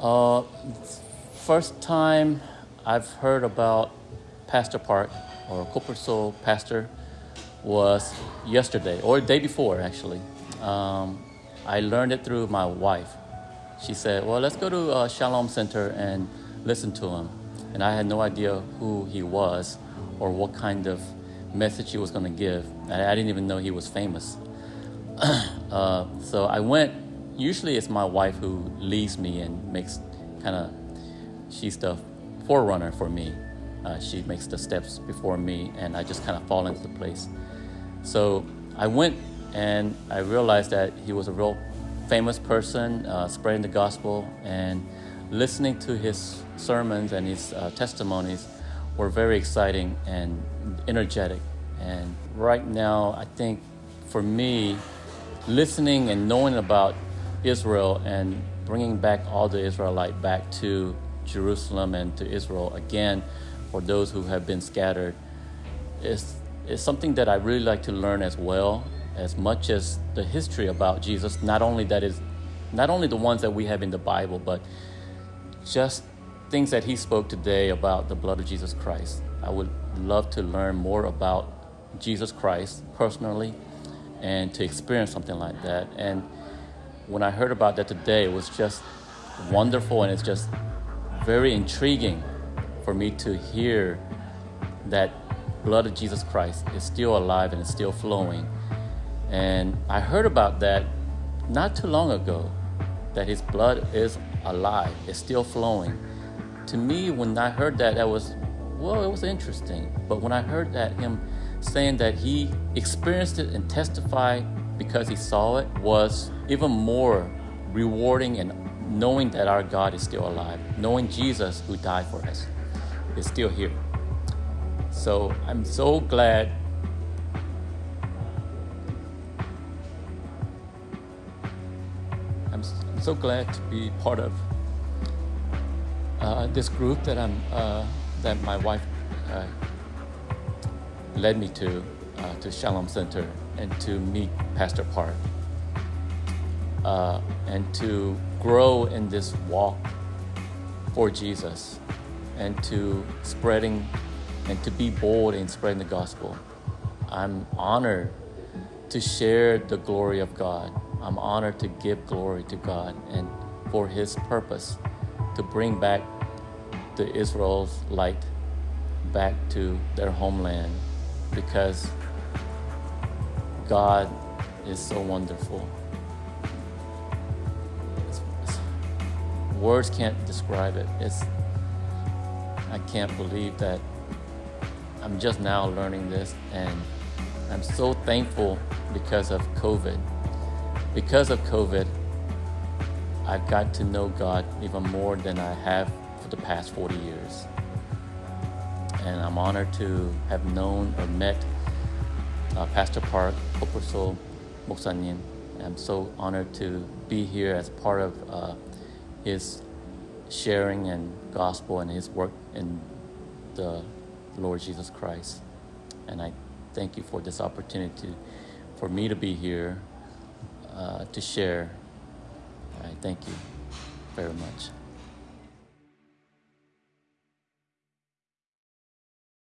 Uh, first time I've heard about Pastor Park or Soul Pastor was yesterday or day before actually. Um, I learned it through my wife. She said, "Well, let's go to uh, Shalom Center and listen to him." And I had no idea who he was or what kind of message he was going to give. And I didn't even know he was famous. uh, so I went. Usually, it's my wife who leads me and makes kind of. She's the forerunner for me. Uh, she makes the steps before me, and I just kind of fall into the place. So I went and I realized that he was a real famous person uh, spreading the gospel and listening to his sermons and his uh, testimonies were very exciting and energetic. And right now, I think for me, listening and knowing about Israel and bringing back all the Israelite back to Jerusalem and to Israel again for those who have been scattered is, is something that I really like to learn as well as much as the history about Jesus not only that is not only the ones that we have in the Bible but just things that he spoke today about the blood of Jesus Christ. I would love to learn more about Jesus Christ personally and to experience something like that. And when I heard about that today, it was just wonderful and it's just very intriguing for me to hear that blood of Jesus Christ is still alive and it's still flowing. And I heard about that not too long ago, that his blood is alive, it's still flowing. To me, when I heard that, that was, well, it was interesting. But when I heard that him saying that he experienced it and testified because he saw it was even more rewarding and knowing that our God is still alive, knowing Jesus who died for us is still here. So I'm so glad I'm, so glad to be part of uh, this group that I'm uh, that my wife uh, led me to uh, to Shalom Center and to meet Pastor Park uh, and to grow in this walk for Jesus and to spreading and to be bold in spreading the gospel. I'm honored to share the glory of God. I'm honored to give glory to God and for His purpose to bring back the Israelites back to their homeland because God is so wonderful. It's, it's, words can't describe it. It's I can't believe that I'm just now learning this and I'm so thankful because of COVID. Because of COVID, I've got to know God even more than I have for the past 40 years. And I'm honored to have known or met uh, Pastor Park, Koposo Moksanin. I'm so honored to be here as part of uh, his sharing and gospel and his work in the Lord Jesus Christ. And I thank you for this opportunity for me to be here uh, to share. I thank you very much.